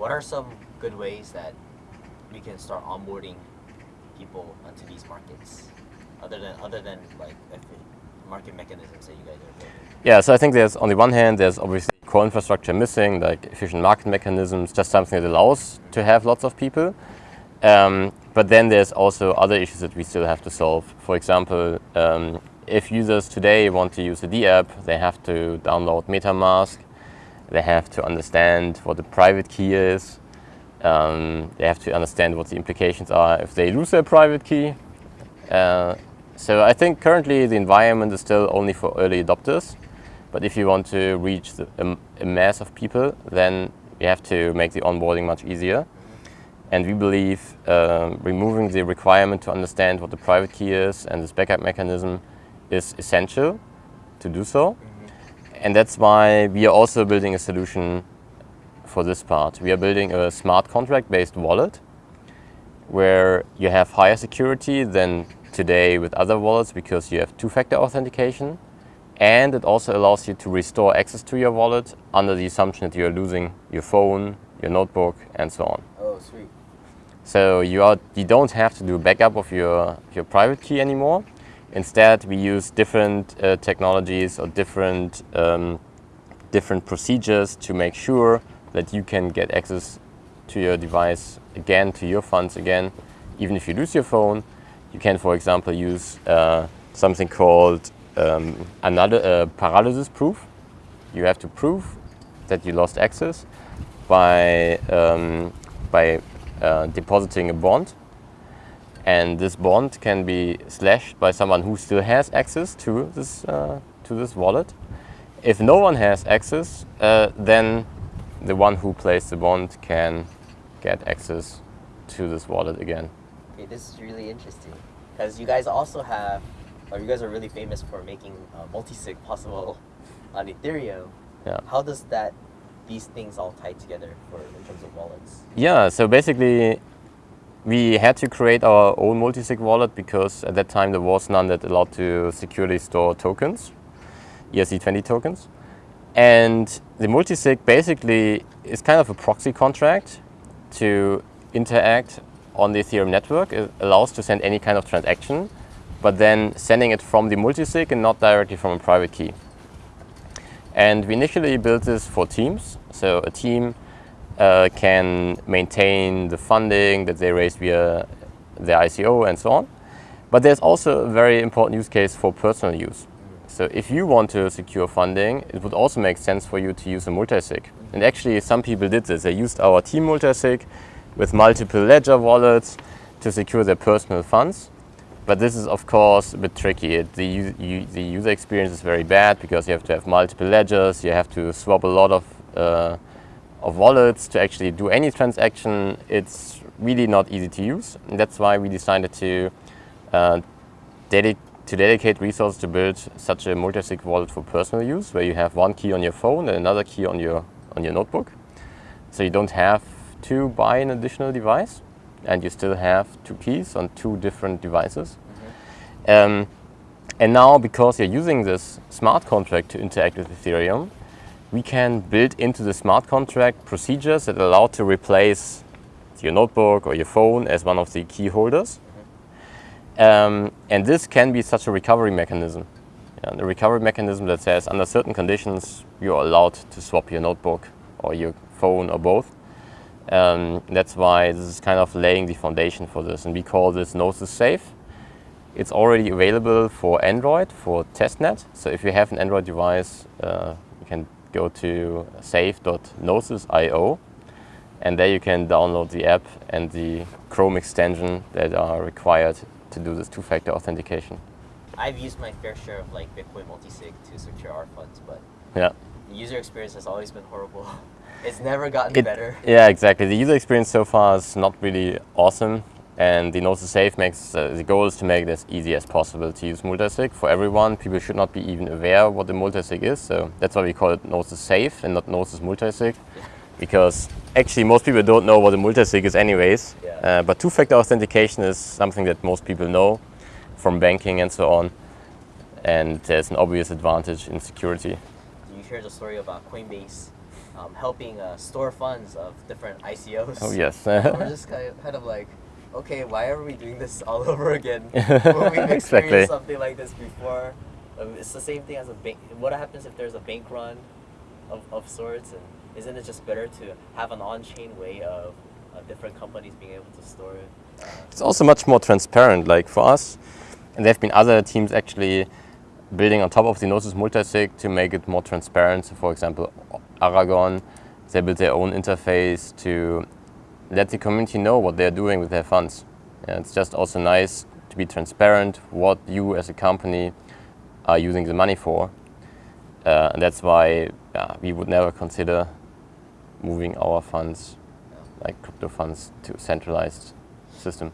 what are some good ways that we can start onboarding people onto these markets, other than other than like market mechanisms that you guys are building? Yeah, so I think there's on the one hand there's obviously core infrastructure missing, like efficient market mechanisms, just something that allows to have lots of people. Um, but then there's also other issues that we still have to solve. For example, um, if users today want to use the D app, they have to download MetaMask, they have to understand what the private key is, um, they have to understand what the implications are if they lose their private key. Uh, so I think currently the environment is still only for early adopters, but if you want to reach the, a, mass of people, then you have to make the onboarding much easier. And we believe uh, removing the requirement to understand what the private key is and this backup mechanism is essential to do so. And that's why we are also building a solution for this part. We are building a smart contract-based wallet where you have higher security than today with other wallets because you have two-factor authentication and it also allows you to restore access to your wallet under the assumption that you're losing your phone, your notebook and so on. Oh, sweet. So you, are, you don't have to do a backup of your, your private key anymore. Instead, we use different uh, technologies or different, um, different procedures to make sure that you can get access to your device again, to your funds again, even if you lose your phone. You can, for example, use uh, something called um, another uh, paralysis proof. You have to prove that you lost access by, um, by uh, depositing a bond. And this bond can be slashed by someone who still has access to this, uh, to this wallet. If no one has access, uh, then the one who placed the bond can get access to this wallet again. Okay, this is really interesting because you guys also have, or you guys are really famous for making uh, multi-sig possible on Ethereum. Yeah. How does that these things all tie together for in terms of wallets? Yeah, so basically we had to create our own multi-sig wallet because at that time there was none that allowed to securely store tokens, ERC20 tokens. And the multi-sig basically is kind of a proxy contract to interact on the Ethereum network. It allows to send any kind of transaction, but then sending it from the multi-sig and not directly from a private key. And we initially built this for teams. So a team uh, can maintain the funding that they raised via their ICO and so on. But there's also a very important use case for personal use. So if you want to secure funding, it would also make sense for you to use a multisig. And actually some people did this. They used our team multisig with multiple ledger wallets to secure their personal funds. But this is, of course, a bit tricky. It, the, the, user experience is very bad because you have to have multiple ledgers, you have to swap a lot of, uh, of wallets to actually do any transaction. It's really not easy to use. And that's why we decided to, uh, dedi to dedicate resources to build such a multi-sig wallet for personal use, where you have one key on your phone and another key on your, on your notebook. So you don't have to buy an additional device and you still have two keys on two different devices. Mm -hmm. um, and now, because you're using this smart contract to interact with Ethereum, we can build into the smart contract procedures that allow to replace your notebook or your phone as one of the key holders. Um, and this can be such a recovery mechanism. A recovery mechanism that says under certain conditions, you're allowed to swap your notebook or your phone or both. Um, that's why this is kind of laying the foundation for this. And we call this Gnosis Safe. It's already available for Android, for testnet. So if you have an Android device, uh, you can go to safe.gnosis.io and there you can download the app and the Chrome extension that are required to do this two-factor authentication. I've used my fair share of like Bitcoin multisig to secure our funds, but yeah. the user experience has always been horrible. It's never gotten it, better. Yeah, exactly. The user experience so far is not really awesome. And the Gnosis Safe makes, uh, the goal is to make it as easy as possible to use multisig for everyone. People should not be even aware what the multisig is. So that's why we call it Gnosis Safe and not Gnosis multisig. Because actually most people don't know what a multisig is anyways. Yeah. Uh, but two-factor authentication is something that most people know from banking and so on. And there's an obvious advantage in security. You heard the story about Coinbase um, helping uh, store funds of different ICOs. Oh yes. We're just kind of like, okay, why are we doing this all over again? when we've experienced Exactly. something like this before. Um, it's the same thing as a bank. What happens if there's a bank run of, of sorts? And isn't it just better to have an on-chain way of uh, different companies being able to store it? Uh, It's also much more transparent, like for us, and there have been other teams actually building on top of the Gnosis multisig to make it more transparent. So for example, Aragon, they built their own interface to let the community know what they're doing with their funds. And it's just also nice to be transparent what you as a company are using the money for. Uh, and that's why we would never consider moving our funds, like crypto funds, to a centralized system.